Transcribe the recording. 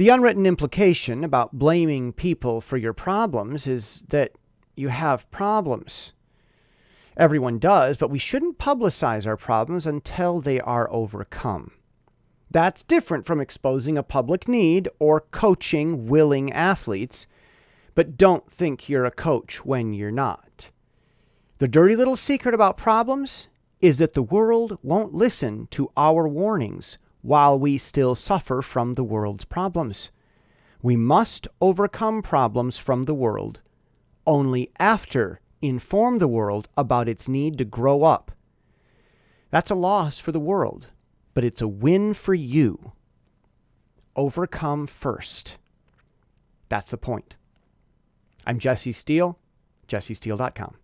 The unwritten implication about blaming people for your problems is that you have problems. Everyone does, but we shouldn't publicize our problems until they are overcome. That's different from exposing a public need or coaching willing athletes, but don't think you're a coach when you're not. The dirty little secret about problems is that the world won't listen to our warnings while we still suffer from the world's problems. We must overcome problems from the world only after inform the world about its need to grow up. That's a loss for the world, but it's a win for you. Overcome first. That's the point. I'm Jesse Steele, jessesteele.com.